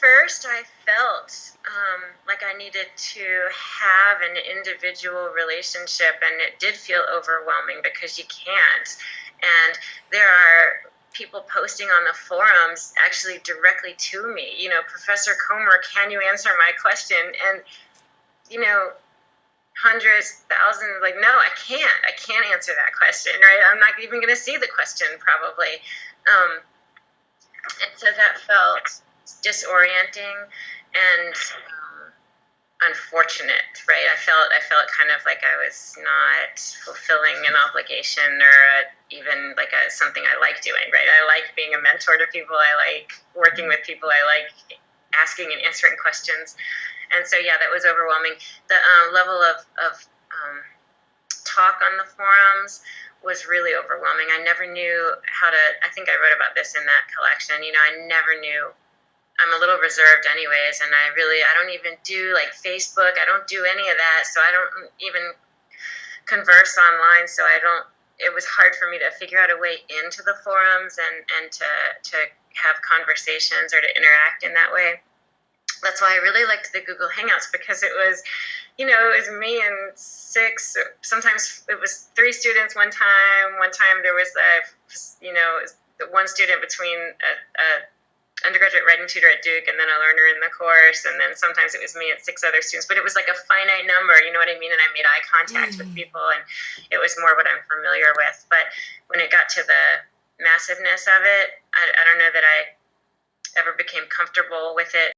first, I felt um, like I needed to have an individual relationship, and it did feel overwhelming because you can't. And there are people posting on the forums actually directly to me. You know, Professor Comer, can you answer my question? And you know, hundreds, thousands, like, no, I can't. I can't answer that question, right? I'm not even going to see the question probably. Um, and so that felt disorienting and um, unfortunate, right? I felt I felt kind of like I was not fulfilling an obligation or a, even like a, something I like doing, right? I like being a mentor to people. I like working with people. I like asking and answering questions. And so, yeah, that was overwhelming. The um, level of, of um, talk on the forums was really overwhelming. I never knew how to, I think I wrote about this in that collection. You know, I never knew. I'm a little reserved, anyways, and I really, I don't even do like Facebook. I don't do any of that. So I don't even converse online. So I don't, it was hard for me to figure out a way into the forums and, and to, to have conversations or to interact in that way that's why I really liked the Google Hangouts because it was, you know, it was me and six, sometimes it was three students one time. One time there was a, you know, one student between a, a undergraduate writing tutor at Duke and then a learner in the course. And then sometimes it was me and six other students, but it was like a finite number, you know what I mean? And I made eye contact mm. with people and it was more what I'm familiar with. But when it got to the massiveness of it, I, I don't know that I ever became comfortable with it